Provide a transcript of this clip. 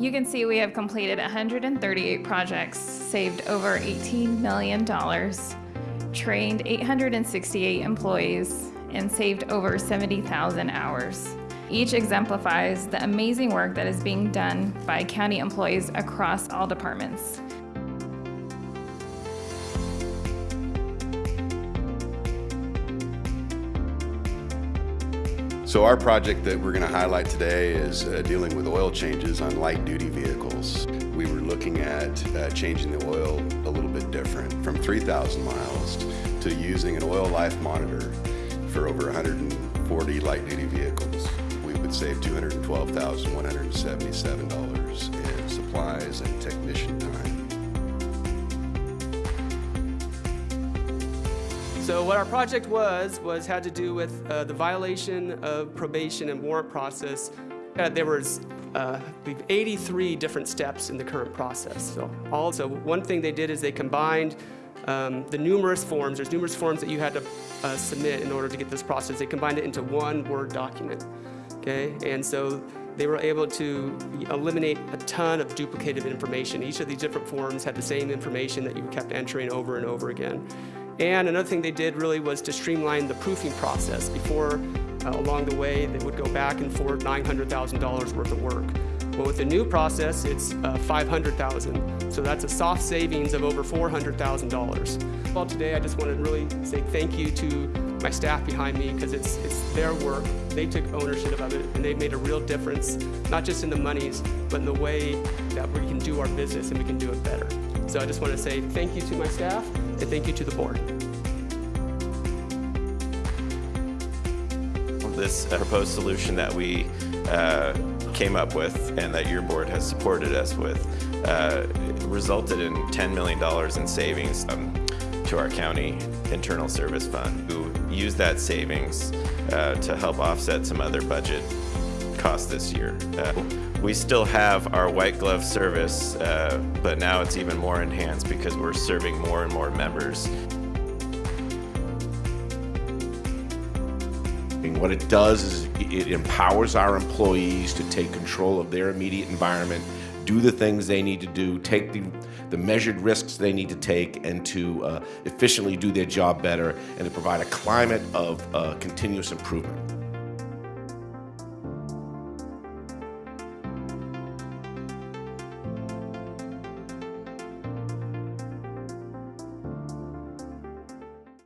You can see we have completed 138 projects, saved over $18 million, trained 868 employees, and saved over 70,000 hours. Each exemplifies the amazing work that is being done by county employees across all departments. So our project that we're going to highlight today is uh, dealing with oil changes on light duty vehicles. We were looking at uh, changing the oil a little bit different from 3,000 miles to using an oil life monitor for over 140 light duty vehicles. We would save $212,177 So what our project was, was had to do with uh, the violation of probation and warrant process. Uh, there was uh, 83 different steps in the current process. So also one thing they did is they combined um, the numerous forms, there's numerous forms that you had to uh, submit in order to get this process. They combined it into one Word document, okay? And so they were able to eliminate a ton of duplicated information. Each of these different forms had the same information that you kept entering over and over again. And another thing they did really was to streamline the proofing process. Before, uh, along the way, they would go back and forth $900,000 worth of work. Well, with the new process, it's uh, 500,000. So that's a soft savings of over $400,000. Well, today I just want to really say thank you to my staff behind me because it's, it's their work. They took ownership of it and they've made a real difference, not just in the monies, but in the way that we can do our business and we can do it better. So I just want to say thank you to my staff and thank you to the board. This proposed solution that we uh, came up with and that your board has supported us with uh, resulted in $10 million in savings um, to our county internal service fund. We use that savings uh, to help offset some other budget costs this year. Uh, we still have our white glove service, uh, but now it's even more enhanced because we're serving more and more members. What it does is it empowers our employees to take control of their immediate environment, do the things they need to do, take the, the measured risks they need to take, and to uh, efficiently do their job better, and to provide a climate of uh, continuous improvement.